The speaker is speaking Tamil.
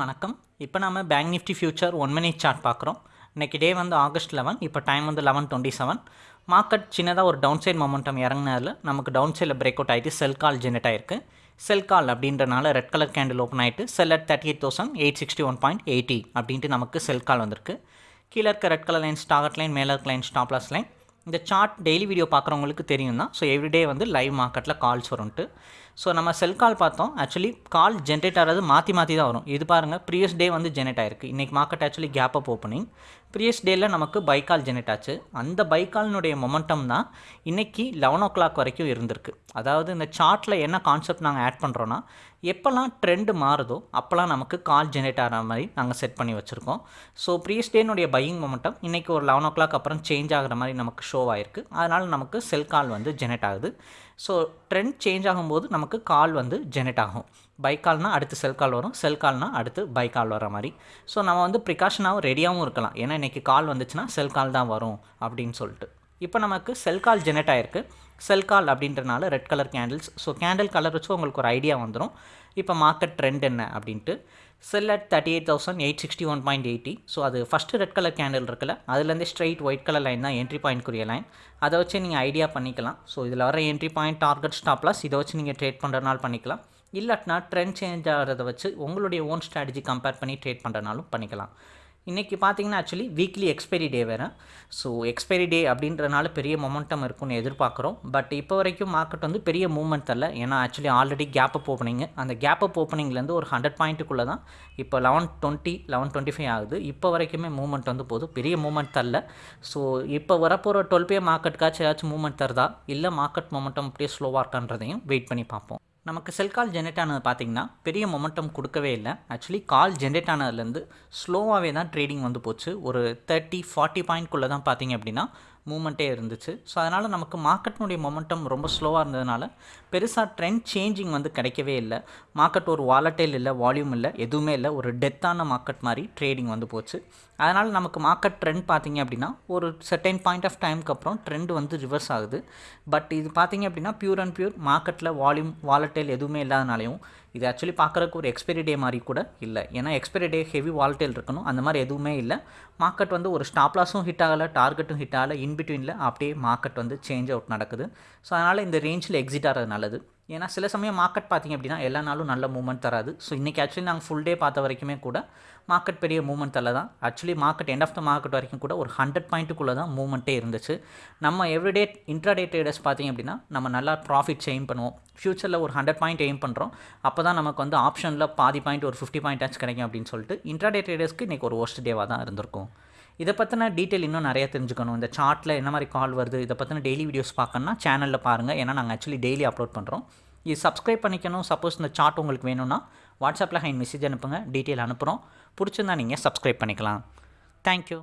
வணக்கம். இப்போ நாம் bank Nifty future one minute chart பார்க்குறோம். இன்றைக்கி டே வந்து ஆகஸ்ட் லெவன் இப்போ டைம் வந்து லெவன் டுவெண்ட்டி செவன் மார்க்கெட் சின்னதாக ஒரு டவுன் சைட் மொமெண்டம் இறங்கினதில் நமக்கு டவுன் சைடில் பிரேக் அவுட் ஆகிட்டு செல் கால் ஜெனரேட் ஆயிருக்கு. செல் கால் அப்படின்றனால ரெட் கலர் கேண்டில் ஓப்பன் ஆகிட்டு sell at thirty eight thousand eight sixty one point eighty அப்படின்ட்டு நமக்கு செல் கால் வந்திருக்கு. கீழே இருக்க ரெட் கலர் லைன் ஸ்டாகட் லைன் மேலே இருக்க லைன் ஸ்டாப்லாஸ் லைன் இந்த சார்ட் டெய்லி வீடியோ பார்க்குறவங்களுக்கு தெரியும் தான் ஸோ எவ்ரிடே வந்து லைவ் மார்க்கெட்டில் கால்ஸ் வரும்ட்டு ஸோ நம்ம செல் கால் பார்த்தோம். ஆக்சுவலி கால் ஜென்ரேட் ஆகிறது மாற்றி மாற்றி தான் வரும். இது பாருங்கள் ப்ரீவியஸ் டே வந்து ஜென்ரேட் ஆயிருக்கு. இன்றைக்கி market actually gap up opening previous டேயில் நமக்கு பைக்கால் ஜென்ரேட் ஆச்சு. அந்த பைக்காலினுடைய மொமெண்டம் தான் இன்றைக்கி லெவன் ஓ கிளாக் வரைக்கும் இருந்திருக்கு. அதாவது இந்த சார்ட்டில் என்ன கான்செப்ட் நாங்கள் ஆட் பண்ணுறோன்னா எப்போல்லாம் ட்ரெண்டு மாறுதோ அப்போல்லாம் நமக்கு கால் ஜென்ரேட் ஆகிற மாதிரி நாங்கள் செட் பண்ணி வச்சுருக்கோம். ஸோ ப்ரீவியஸ் டேனுடைய பையிங் மொமெண்டம் இன்றைக்கி ஒரு லெவன் ஓ கிளாக் அப்புறம் சேஞ்ச் ஆகிற மாதிரி நமக்கு ஷோ ஆயிருக்கு. அதனால் நமக்கு செல் கால் வந்து ஜென்ரேட் ஆகுது. ஸோ ட்ரெண்ட் சேஞ்ச் ஆகும்போது நமக்கு கால் வந்து ஜெனரேட் ஆகும். பை கால்னால் அடுத்து செல் கால் வரும். செல் கால்னால் அடுத்து பை கால் வர மாதிரி. ஸோ நம்ம வந்து ப்ரிகாஷனாகவும் ரெடியாகவும் இருக்கலாம். ஏன்னா இன்றைக்கி கால் வந்துச்சுன்னா செல் கால் தான் வரும் அப்படின்னு சொல்லிட்டு. இப்போ நமக்கு செல் கால் ஜெனரேட் ஆயிருக்கு. செல் கால் அப்படின்றனால red colour candles so candle colour வச்சு உங்களுக்கு ஒரு ஐடியா வந்துடும் இப்போ மார்க்கெட் ட்ரெண்ட் என்ன அப்படின்ட்டு sell at thirty eight thousand eight sixty one point eighty so அது ஃபஸ்ட்டு ரெட் கலர் கேண்டில் இருக்குல்ல அதுலேருந்து ஸ்ட்ரைட் ஒயிட் கலர் லைன் தான் என்ட்ரி பாயிண்ட்க்குரிய லைன் அதை வச்சு நீங்கள் ஐடியா பண்ணிக்கலாம். ஸோ இதில் வர என்ட்ரி பாயிண்ட் டார்கெட் ஸ்டாப்லாஸ் இதை வச்சு நீங்கள் ட்ரேட் பண்ணுறதுனால பண்ணிக்கலாம். இல்லாட்டினா ட்ரெண்ட் சேஞ்ச் ஆகிறத வச்சு உங்களுடைய ஓன் ஸ்ட்ராட்டஜி கம்பேர் பண்ணி ட்ரேட் பண்ணுறனாலும் பண்ணிக்கலாம். இன்றைக்கி பார்த்தீங்கன்னா ஆக்சுவலி வீக்லி எக்ஸ்பைரி டே வேறு. ஸோ எக்ஸ்பைரி டே அப்படின்றனால பெரிய மொமெண்டம் இருக்கும்னு எதிர்பார்க்குறோம். பட் இப்போ வரைக்கும் மார்க்கெட் வந்து பெரிய மூவ்மெண்ட் தரல ஏன்னா actually already gap up opening அந்த கேப் அப் ஓப்பனிங்லேருந்து ஒரு ஹண்ட்ரட் பாயிண்ட்டுக்குள்ளே தான் இப்போ eleven twenty eleven twenty five ஆகுது. இப்போ வரைக்குமே மூவ்மெண்ட் வந்து போதும் பெரிய மூவ்மெண்ட் தரல ஸோ இப்போ வரப்போகிற டுவெல் பே மார்க்கெட்டுக்காச்சும் ஏதாச்சும் மூவ்மெண்ட் தருதா? இல்லை மார்க்கெட் மொமெண்டம் அப்படியே ஸ்லோவாக இருக்கான்றதையும் வெயிட் பண்ணி பார்ப்போம். நமக்கு செல் கால் ஜென்ரேட் ஆனது பார்த்திங்கன்னா பெரிய மொமெண்டம் கொடுக்கவே இல்லை. ஆக்சுவலி கால் ஜென்ரேட் ஆனதுலேருந்து ஸ்லோவாகவே தான் ட்ரேடிங் வந்து போச்சு. ஒரு தேர்ட்டி ஃபார்ட்டி பாயிண்ட்குள்ளே தான் பார்த்தீங்க அப்படின்னா மூமெண்ட்டே இருந்துச்சு. ஸோ அதனால் நமக்கு மார்க்கெட்னுடைய மொமெண்டம் ரொம்ப ஸ்லோவாக இருந்ததுனால பெருசாக ட்ரெண்ட் சேஞ்சிங் வந்து கிடைக்கவே இல்லை. மார்க்கெட் ஒரு வாலட்டைல் இல்லை வால்யூம் இல்லை எதுவுமே இல்லை. ஒரு டெத்தான மார்க்கெட் மாதிரி ட்ரேடிங் வந்து போச்சு. அதனால் நமக்கு மார்க்கெட் ட்ரெண்ட் பார்த்திங்க அப்படின்னா ஒரு செர்டைன் பாயிண்ட் ஆஃப் டைமுக்கு அப்புறம் ட்ரெண்ட் வந்து ரிவர்ஸ் ஆகுது. பட் இது பார்த்தீங்க அப்படின்னா பியூர் அண்ட் பியூர் மார்க்கெட்டில் வால்யூம் வாலட்டைல் எதுவுமே இல்லாதனாலையும் இது ஆக்சுவலி பார்க்குறக்கு ஒரு எக்ஸ்பைரி டே மாதிரி கூட இல்லை. ஏன்னா எக்ஸ்பைரி டே ஹெவி வால்டேல் இருக்கணும். அந்த மாதிரி எதுவுமே இல்லை. மார்க்கெட் வந்து ஒரு ஸ்டாப்லாஸும் ஹிட் ஆகலை டார்கெட்டும் ஹிட் ஆகலை இன்பிட்வீனில் அப்படியே மார்க்கெட் வந்து சேஞ்ச் அவுட் நடக்குது. ஸோ அதனால் இந்த ரேஞ்சில் எக்ஸிட் ஆகிறது நல்லது. ஏன்னா சில சமயம் மார்க்கெட் பார்த்திங்க அப்படின்னா எல்லா நாளும் நல்ல மூவ்மெண்ட் தராது. ஸோ இன்றைக்கி ஆக்சுவலி நாங்கள் ஃபுல் டே பார்த்த வரைக்குமே கூட மார்க்கெட் பெரிய மூவ்மெண்ட் தரல தான். Actually market end of the market வரைக்கும் கூட ஒரு ஹண்ட்ரட் பாயிண்ட்டுக்குள்ளே தான் மூவ்மெண்ட்டே இருந்துச்சு. நம்ம எவ்ரிடே இன்ட்ராடே ட்ரேடர்ஸ் பார்த்திங்க அப்படின்னா நம்ம நல்லா ப்ராஃபிட்ஸ் எய்ம் பண்ணுவோம். ஃப்யூச்சரில் ஒரு ஹண்ட்ரட் பாயிண்ட் எய்ம் பண்ணுறோம் அப்போ தான் நமக்கு வந்து ஆப்ஷனில் பாதி பாயிண்ட் ஒரு ஃபிஃப்டி பாயிண்ட் ஆச்சு கிடைக்கும் அப்படின்னு சொல்லிட்டு இன்ட்ராடே ட்ரேடர்ஸ்க்கு இன்றைக்கி ஒரு ஒர்ஸ்ட் டேவாக தான் இருந்திருக்கும். இதை பற்றின டீட்டெயில் இன்னும் நிறைய தெரிஞ்சுக்கணும். இந்த சார்ட்டில் என்ன மாதிரி கால் வருது இதை பற்றின டெய்லி வீடியோஸ் பார்க்கணுன்னா சேனலில் பாருங்கள் ஏன்னா நாங்கள் ஆக்சுவலி டெய்லி அப்லோட் பண்ணுறோம் இது சப்ஸ்கிரைப் பண்ணிக்கணும். சப்போஸ் இந்த சார்ட் உங்களுக்கு வேணும்னா வாட்ஸ்அப்பில் ஹைன் மெசேஜ் அனுப்புங்க. டீட்டெயில் அனுப்புகிறோம் பிடிச்சிருந்தா நீங்கள் சப்ஸ்கிரைப் பண்ணிக்கலாம். தேங்க்யூ